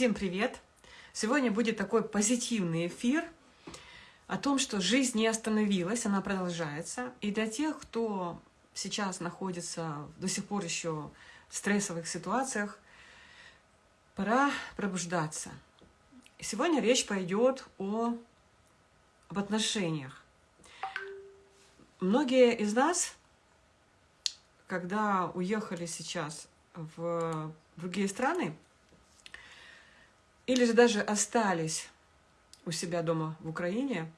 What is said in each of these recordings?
Всем привет! Сегодня будет такой позитивный эфир о том, что жизнь не остановилась, она продолжается. И для тех, кто сейчас находится до сих пор еще в стрессовых ситуациях, пора пробуждаться. Сегодня речь пойдет о, об отношениях. Многие из нас, когда уехали сейчас в другие страны, или же даже остались у себя дома в Украине,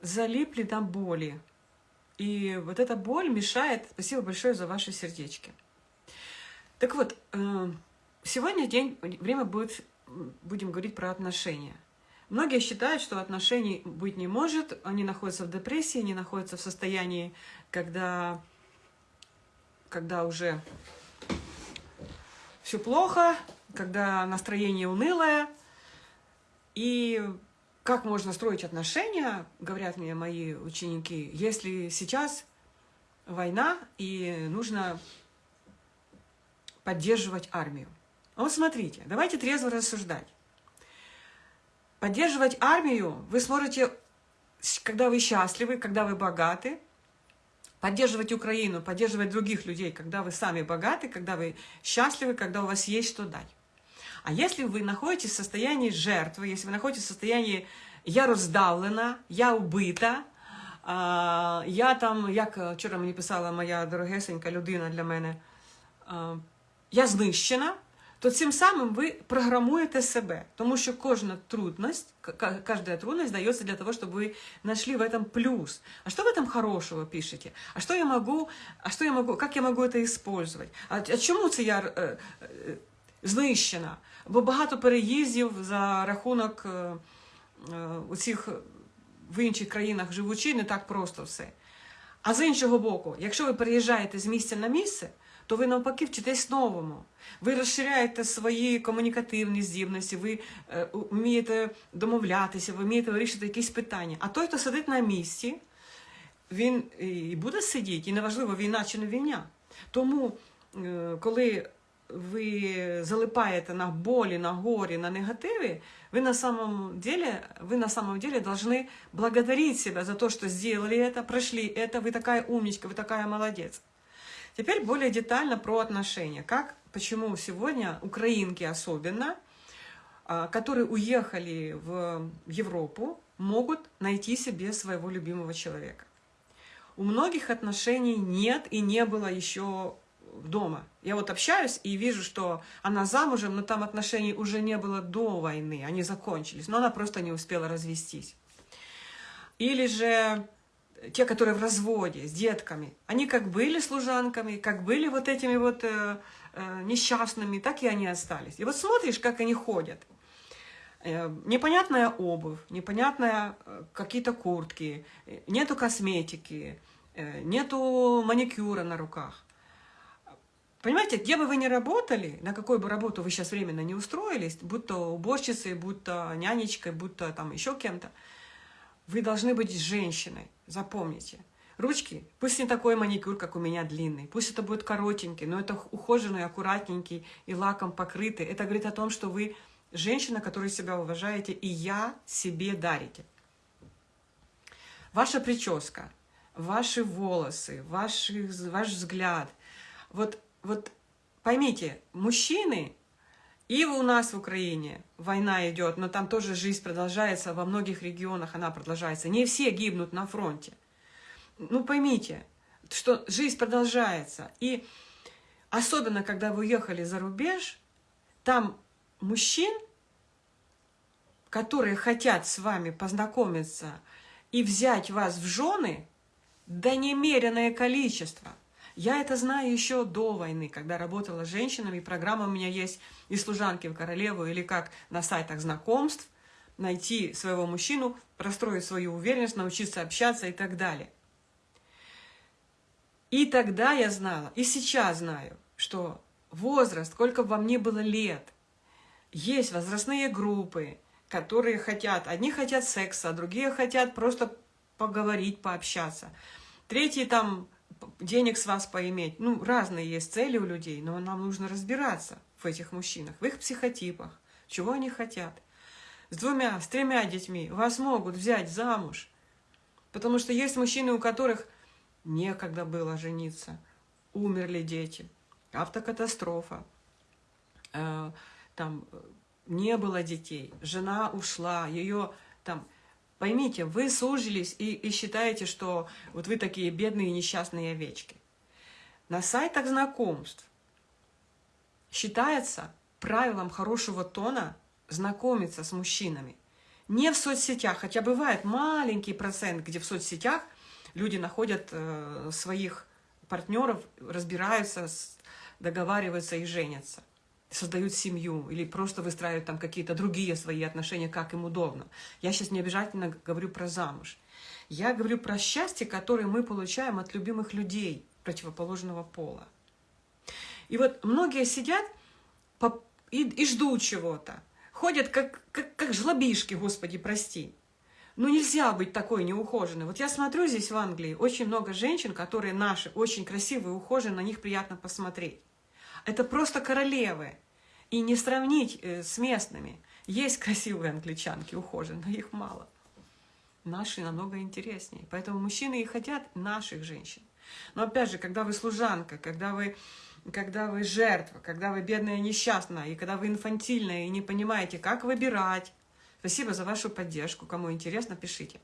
залипли на боли. И вот эта боль мешает. Спасибо большое за ваши сердечки. Так вот, э, сегодня день, время будет, будем говорить про отношения. Многие считают, что отношений быть не может, они находятся в депрессии, они находятся в состоянии, когда, когда уже все плохо, когда настроение унылое. И как можно строить отношения, говорят мне мои ученики, если сейчас война и нужно поддерживать армию. Вот смотрите, давайте трезво рассуждать. Поддерживать армию вы сможете, когда вы счастливы, когда вы богаты, поддерживать Украину, поддерживать других людей, когда вы сами богаты, когда вы счастливы, когда у вас есть что дать. А если вы находитесь в состоянии жертвы, если вы находитесь в состоянии «я роздавлена», «я убита», я там, як вчора мені писала моя дорогесенька людина для мене, я знищена, то цим самим ви програмуєте себе, тому що кожна трудность, каждая трудность дается для того, чтобы вы нашли в этом плюс. А что в этом хорошего пишете? А что я могу, а что я могу, как я могу это использовать? А, а чому це я знищена? Бо багато переїздів за рахунок е, усіх в інших країнах живучи, не так просто все. А з іншого боку, якщо ви переїжджаєте з місця на місце, то ви навпаки вчитесь новому. Ви розширяєте свої комунікативні здібності, ви е, вмієте домовлятися, ви вмієте вирішити якісь питання. А той, хто сидить на місці, він і буде сидіти, і неважливо, війна чи не війна. Тому, е, коли вы залипаете на боли, на горе, на негативе, вы на самом деле, вы на самом деле должны благодарить себя за то, что сделали это, прошли это, вы такая умничка, вы такая молодец. Теперь более детально про отношения. Как, почему сегодня украинки особенно, а, которые уехали в Европу, могут найти себе своего любимого человека. У многих отношений нет и не было еще дома. Я вот общаюсь и вижу, что она замужем, но там отношений уже не было до войны, они закончились, но она просто не успела развестись. Или же те, которые в разводе с детками, они как были служанками, как были вот этими вот э, э, несчастными, так и они остались. И вот смотришь, как они ходят. Э, непонятная обувь, непонятная э, какие-то куртки, э, нету косметики, нету маникюра на руках. Понимаете, где бы вы ни работали, на какую бы работу вы сейчас временно не устроились, будь то уборщицей, будь то нянечкой, будь то там еще кем-то, вы должны быть женщиной, запомните. Ручки, пусть не такой маникюр, как у меня длинный, пусть это будет коротенький, но это ухоженный, аккуратненький и лаком покрытый. Это говорит о том, что вы женщина, которая себя уважаете, и я себе дарите. Ваша прическа, ваши волосы, ваши, ваш взгляд. Вот вот поймите, мужчины, и у нас в Украине война идет, но там тоже жизнь продолжается, во многих регионах она продолжается. Не все гибнут на фронте. Ну поймите, что жизнь продолжается. И особенно, когда вы уехали за рубеж, там мужчин, которые хотят с вами познакомиться и взять вас в жены, да немеренное количество. Я это знаю еще до войны, когда работала с женщинами. Программа у меня есть и служанки в королеву, или как на сайтах знакомств, найти своего мужчину, простроить свою уверенность, научиться общаться и так далее. И тогда я знала, и сейчас знаю, что возраст, сколько бы вам ни было лет, есть возрастные группы, которые хотят, одни хотят секса, а другие хотят просто поговорить, пообщаться. Третьи там денег с вас поиметь. Ну, разные есть цели у людей, но нам нужно разбираться, в этих мужчинах, в их психотипах, чего они хотят. С двумя, с тремя детьми. Вас могут взять замуж, потому что есть мужчины, у которых некогда было жениться, умерли дети, автокатастрофа, э, там не было детей, жена ушла, ее там... Поймите, вы сужились и, и считаете, что вот вы такие бедные несчастные овечки. На сайтах знакомств считается правилом хорошего тона знакомиться с мужчинами. Не в соцсетях, хотя бывает маленький процент, где в соцсетях люди находят э, своих партнеров, разбираются, договариваются и женятся создают семью или просто выстраивают там какие-то другие свои отношения, как им удобно. Я сейчас не обязательно говорю про замуж. Я говорю про счастье, которое мы получаем от любимых людей противоположного пола. И вот многие сидят и, и ждут чего-то. Ходят как, как, как жлобишки, Господи, прости. Ну нельзя быть такой неухоженной. Вот я смотрю здесь в Англии, очень много женщин, которые наши, очень красивые, ухоженные, на них приятно посмотреть. Это просто королевы. И не сравнить э, с местными. Есть красивые англичанки, ухоженные, но их мало. Наши намного интереснее. Поэтому мужчины и хотят наших женщин. Но опять же, когда вы служанка, когда вы, когда вы жертва, когда вы бедная несчастная, и когда вы инфантильная и не понимаете, как выбирать, Спасибо за вашу поддержку. Кому интересно, пишите.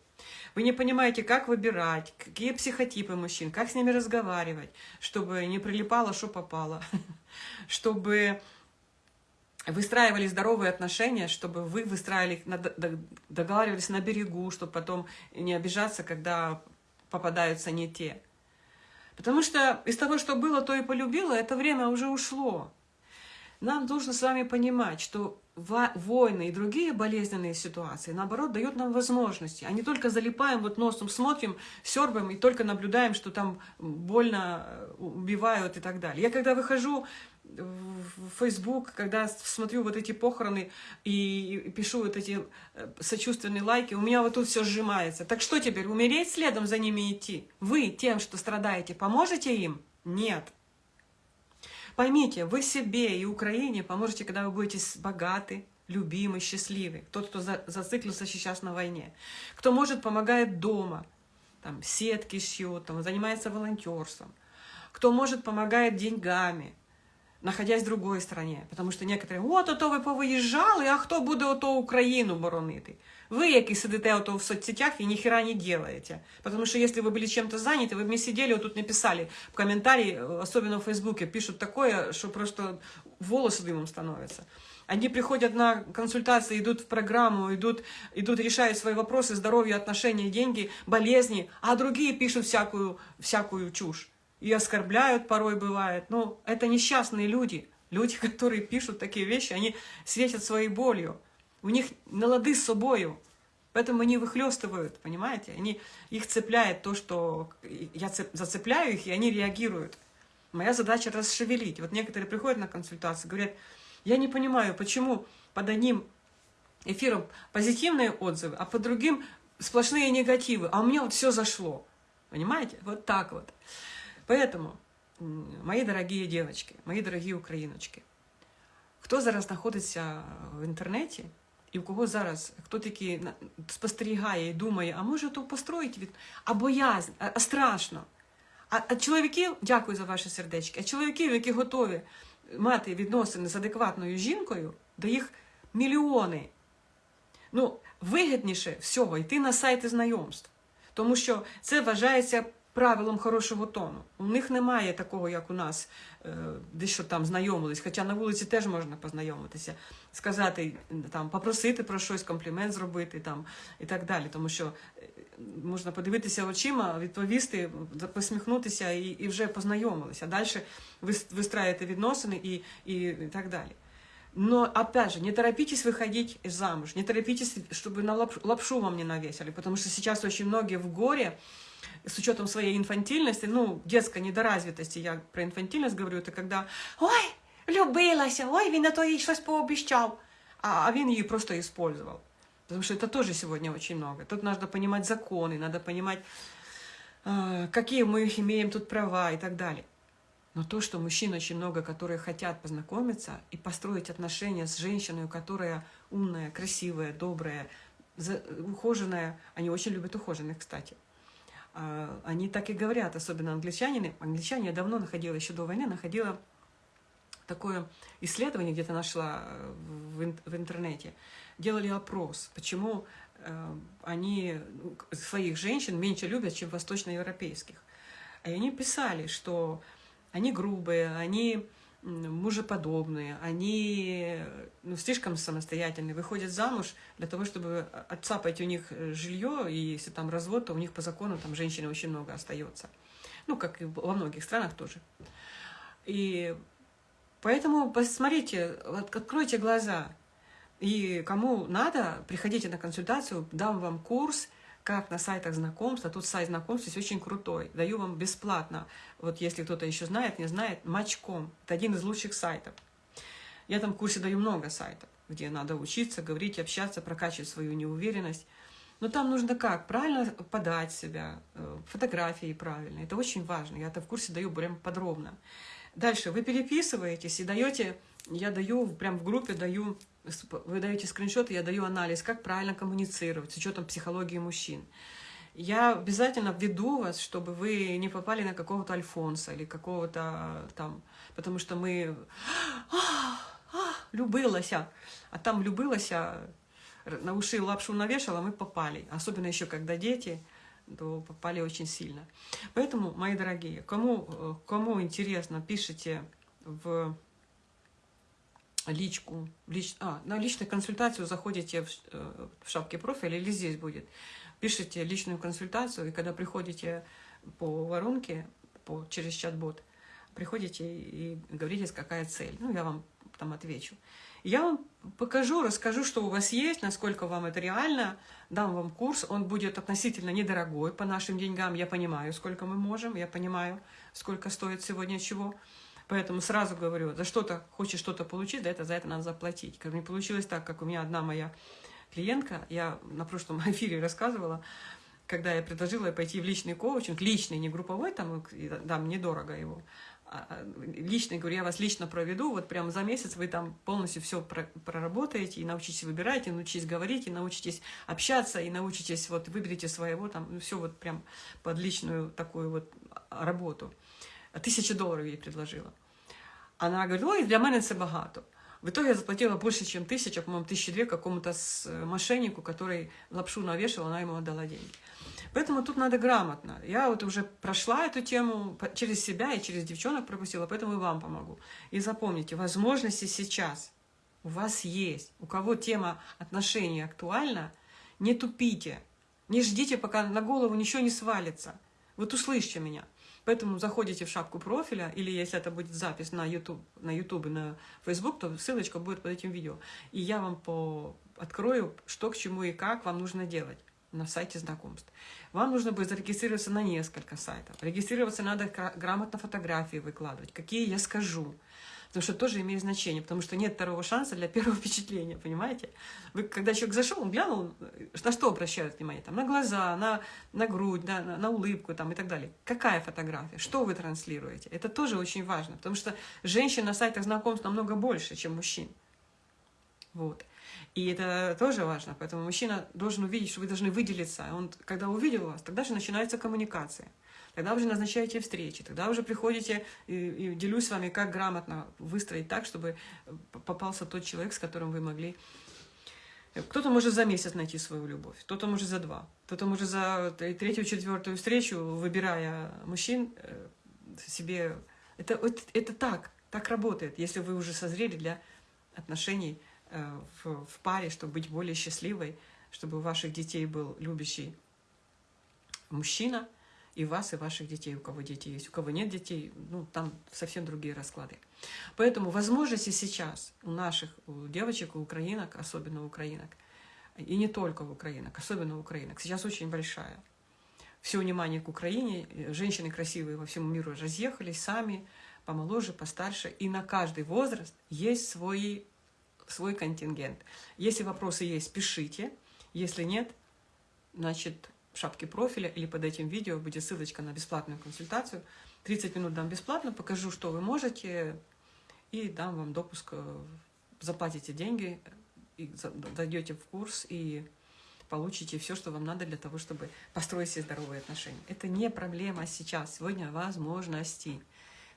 Вы не понимаете, как выбирать, какие психотипы мужчин, как с ними разговаривать, чтобы не прилипало, что попало, чтобы выстраивали здоровые отношения, чтобы вы выстраивали, договаривались на берегу, чтобы потом не обижаться, когда попадаются не те. Потому что из того, что было, то и полюбила, это время уже ушло. Нам нужно с вами понимать, что войны и другие болезненные ситуации, наоборот, дают нам возможности, а не только залипаем, вот носом смотрим, сербаем и только наблюдаем, что там больно э, убивают и так далее. Я когда выхожу в Facebook, когда смотрю вот эти похороны и пишу вот эти э, сочувственные лайки, у меня вот тут все сжимается. Так что теперь, умереть следом за ними идти? Вы тем, что страдаете, поможете им? Нет. Поймите, вы себе и Украине поможете, когда вы будете богаты, любимы, счастливы. Тот, кто за, зациклился сейчас на войне. Кто может, помогает дома. Там, сетки шьет, там, занимается волонтерством. Кто может, помогает деньгами, находясь в другой стране. Потому что некоторые, от, ото ви повиїжджали, а хто буде ото Україну боронити? Вы, які сидите ото в соцсетях и ни хера не делаете. Потому что если вы были чем-то заняты, вы мне сидели, вот тут написали в комментарии, особенно в Фейсбуке, пишут такое, что просто волосы дымом становятся. Они приходят на консультации, идут в программу, идут, идут решают свои вопросы, здоровье, отношения, деньги, болезни, а другие пишут всякую, всякую чушь. И оскорбляют порой бывает. Но это несчастные люди. Люди, которые пишут такие вещи, они светят своей болью. У них на лады с собою. Поэтому они выхлестывают, понимаете? Они, их цепляет то, что я цеп, зацепляю их, и они реагируют. Моя задача расшевелить. Вот некоторые приходят на консультацию, говорят, я не понимаю, почему под одним эфиром позитивные отзывы, а под другим сплошные негативы, а у меня вот все зашло. Понимаете? Вот так вот. Поэтому, мои дорогие девочки, мои дорогие україночки, хто зараз знаходиться в інтернеті, і в кого зараз хто таки спостерігає і думає, а може то построїть від а боязнь, а, а страшно. А, а чоловіків, дякую за ваші сердечки, а чоловіків, які готові мати відносини з адекватною жінкою, до їх мільйони. Ну, вигідніше всього йти на сайти знайомств, тому що це вважається правилом хорошого тону. У них немає такого, як у нас, е, десь що там знайомились, хоча на вулиці теж можна познайомитися, сказати, там, попросити про щось, комплімент зробити там, і так далі. Тому що е, можна подивитися очима, відповісти, посміхнутися і і вже познайомилися. Далі ви вистраєте відносини і, і, і так далі. Но, опять же, не торопитесь выходить замуж, не торопитесь, чтобы на лапшу вам не навесили, потому что сейчас очень многие в горе, с учетом своей инфантильности, ну, детской недоразвитости, я про инфантильность говорю, это когда «Ой, влюбилася, ой, він на то їй щось пообіщав», а, а він її просто использовал. Потому что это тоже сегодня очень много. Тут надо понимать законы, надо понимать, э, какие мы имеем тут права и так далее. Но то, что мужчин очень много, которые хотят познакомиться и построить отношения с женщиной, которая умная, красивая, добрая, ухоженная, они очень любят ухоженных, кстати. А, они так и говорят, особенно англичане. Англичане я давно находила, еще до войны, находила такое исследование, где-то нашла э, в интернете. Делали опрос, почему э, они ну, своих женщин меньше любят, чем восточноевропейских. И они писали, что они грубые, они мужеподобные, они ну, слишком самостоятельные, выходят замуж для того, чтобы отцапать у них э, жилье, и если там развод, то у них по закону там женщины очень много остается. Ну, как и во многих странах тоже. И поэтому посмотрите, откройте глаза. И кому надо, приходите на консультацию, дам вам курс – как на сайтах знакомств, а тут сайт знакомств есть очень крутой, даю вам бесплатно, вот если кто-то еще знает, не знает, Матчком, это один из лучших сайтов. Я там в курсе даю много сайтов, где надо учиться, говорить, общаться, прокачивать свою неуверенность. Но там нужно как? Правильно подать себя, э, фотографии правильно. Это очень важно. Я это в курсе даю прям подробно. Дальше вы переписываетесь и даете, я даю, прям в группе даю вы даете скриншоты, я даю анализ, как правильно коммуницировать с учетом психологии мужчин. Я обязательно введу вас, чтобы вы не попали на какого-то Альфонса или какого-то там, потому что мы а, а, любилася, а там любилася, на уши лапшу навешала, мы попали. Особенно еще когда дети, то попали очень сильно. Поэтому, мои дорогие, кому, кому интересно, пишите в личку, лич, а, на личную консультацию заходите в, э, в шапке профиля или здесь будет. Пишите личную консультацию, и когда приходите по воронке, по, через чат-бот, приходите и говорите, какая цель. Ну, я вам там отвечу. Я вам покажу, расскажу, что у вас есть, насколько вам это реально, дам вам курс, он будет относительно недорогой по нашим деньгам, я понимаю, сколько мы можем, я понимаю, сколько стоит сегодня чего. Поэтому сразу говорю, за что-то хочешь что-то получить, за это, за это надо заплатить. Как не получилось так, как у меня одна моя клиентка, я на прошлом эфире рассказывала, когда я предложила пойти в личный коучинг, личный, не групповой, там, дам недорого его, а, а, личный, говорю, я вас лично проведу, вот прямо за месяц вы там полностью все проработаете и научитесь выбирать, и научитесь говорить, и научитесь общаться, и научитесь, вот выберите своего, там, ну, все вот прям под личную такую вот работу. Тисячу доларів їй предложила. Она говорит, ой, для мене це багато. В итоге я заплатила больше, чем тысяча, по-моему, тысячи две какому-то э, мошеннику, который лапшу навешал, она ему отдала деньги. Поэтому тут надо грамотно. Я вот уже прошла эту тему через себя и через девчонок пропустила, поэтому и вам помогу. И запомните, возможности сейчас у вас есть. У кого тема отношений актуальна, не тупите. Не ждите, пока на голову ничего не свалится. Вот услышьте меня. Поэтому заходите в шапку профиля, или если это будет запись на YouTube, на YouTube и на Facebook, то ссылочка будет под этим видео. И я вам по... открою, что к чему и как вам нужно делать на сайте знакомств. Вам нужно будет зарегистрироваться на несколько сайтов. Регистрироваться надо грамотно фотографии выкладывать, какие я скажу потому что тоже имеет значение, потому что нет второго шанса для первого впечатления, понимаете? Вы, когда человек зашел, он глянул, на что обращают внимание? Там, на глаза, на, на грудь, да, на, на улыбку там, и так далее. Какая фотография? Что вы транслируете? Это тоже очень важно, потому что женщин на сайтах знакомств намного больше, чем мужчин. Вот. И это тоже важно, поэтому мужчина должен увидеть, что вы должны выделиться. Он, когда увидел вас, тогда же начинается коммуникация. Тогда уже назначаете встречи, тогда уже приходите и, и делюсь с вами, как грамотно выстроить так, чтобы попался тот человек, с которым вы могли... Кто-то может за месяц найти свою любовь, кто-то может за два, кто-то может за третью, четвертую встречу, выбирая мужчин э, себе... Это, это, это так, так работает, если вы уже созрели для отношений э, в, в паре, чтобы быть более счастливой, чтобы у ваших детей был любящий мужчина, и вас, и ваших детей, у кого дети есть. У кого нет детей, ну, там совсем другие расклады. Поэтому возможности сейчас у наших у девочек, у украинок, особенно у украинок, и не только у украинок, особенно у украинок, сейчас очень большая. Все внимание к Украине, женщины красивые во всему миру разъехались сами, помоложе, постарше, и на каждый возраст есть свой, свой контингент. Если вопросы есть, пишите, если нет, значит, в шапке профиля или под этим видео будет ссылочка на бесплатную консультацию. 30 минут дам бесплатно, покажу, что вы можете, и дам вам допуск, э, заплатите деньги, и зайдете в курс, и получите все, что вам надо для того, чтобы построить себе здоровые отношения. Это не проблема сейчас, сегодня возможности.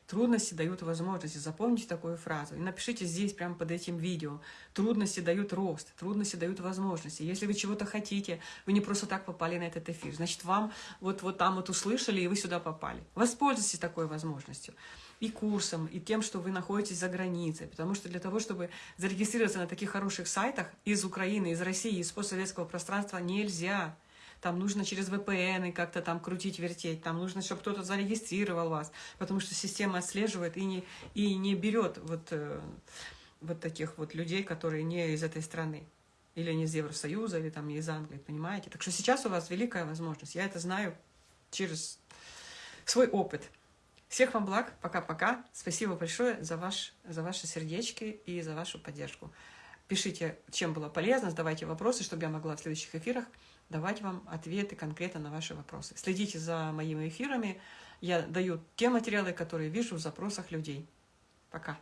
Трудности дают возможности. Запомните такую фразу. И напишите здесь, прямо под этим видео. Трудности дают рост, трудности дают возможности. Если вы чего-то хотите, вы не просто так попали на этот эфир. Значит, вам вот, вот там вот услышали, и вы сюда попали. Воспользуйтесь такой возможностью. И курсом, и тем, что вы находитесь за границей. Потому что для того, чтобы зарегистрироваться на таких хороших сайтах из Украины, из России, из постсоветского пространства, нельзя там нужно через VPN как-то там крутить, вертеть, там нужно, чтобы кто-то зарегистрировал вас, потому что система отслеживает и не, и не берет вот, э, вот таких вот людей, которые не из этой страны, или не из Евросоюза, или там не из Англии, понимаете? Так что сейчас у вас великая возможность, я это знаю через свой опыт. Всех вам благ, пока-пока. Спасибо большое за, ваш, за ваши сердечки и за вашу поддержку. Пишите, чем было полезно, задавайте вопросы, чтобы я могла в следующих эфирах давать вам ответы конкретно на ваши вопросы. Следите за моими эфирами. Я даю те материалы, которые вижу в запросах людей. Пока.